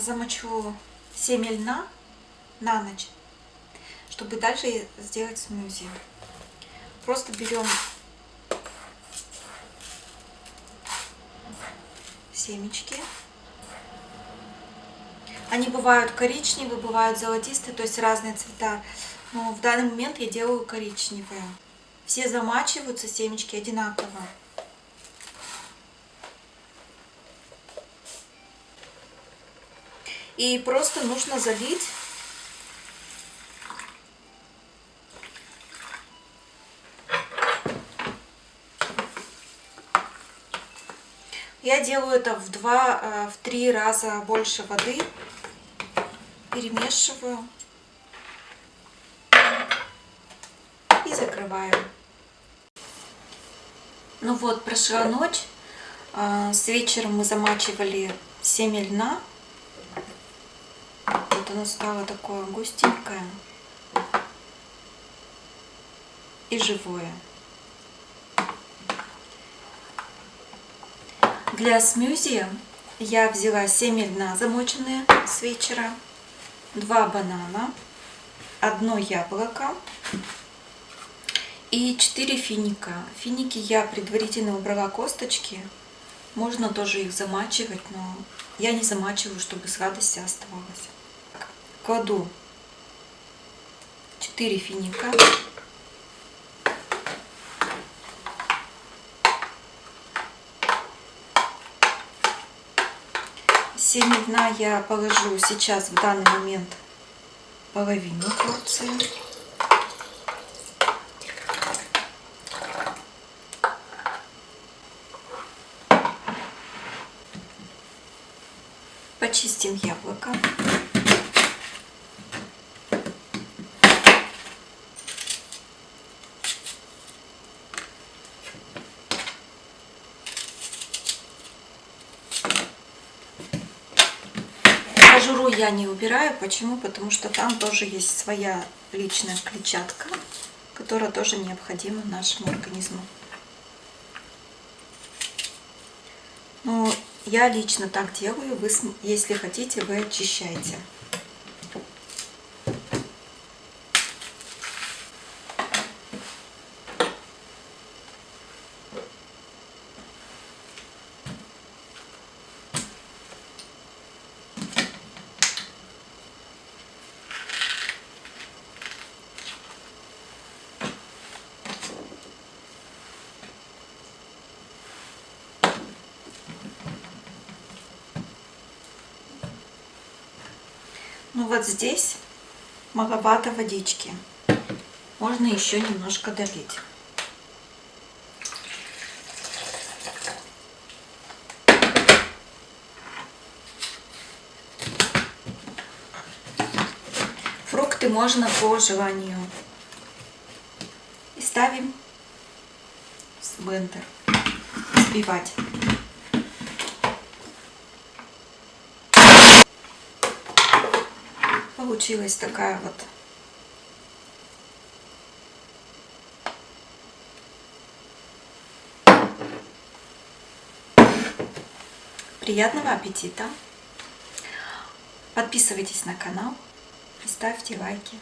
замочу семя льна на ночь, чтобы дальше сделать смузи. Просто берем семечки. Они бывают коричневые, бывают золотистые, то есть разные цвета. Но в данный момент я делаю коричневые. Все замачиваются семечки одинаково. И просто нужно залить Я делаю это в два, э, в три раза больше воды. Перемешиваю. И закрываю. Ну вот, прошла ночь. Э, с вечера мы замачивали семя льна. Вот оно стало такое густенькое и живое. Для смюзи я взяла семя льна замоченные с вечера, два банана, одно яблоко и 4 финика. Финики я предварительно убрала косточки. Можно тоже их замачивать, но я не замачиваю, чтобы сладость оставалась. Кладу 4 финика. Семя дна я положу сейчас в данный момент половину порции. Почистим яблоко. Я не убираю. Почему? Потому что там тоже есть своя личная клетчатка, которая тоже необходима нашему организму. Но я лично так делаю. Вы, если хотите, вы очищаете. Ну вот здесь маловато водички. Можно еще немножко долить. Фрукты можно по желанию. И ставим в блендер. Взбивать. Получилась такая вот Приятного аппетита! Подписывайтесь на канал и ставьте лайки.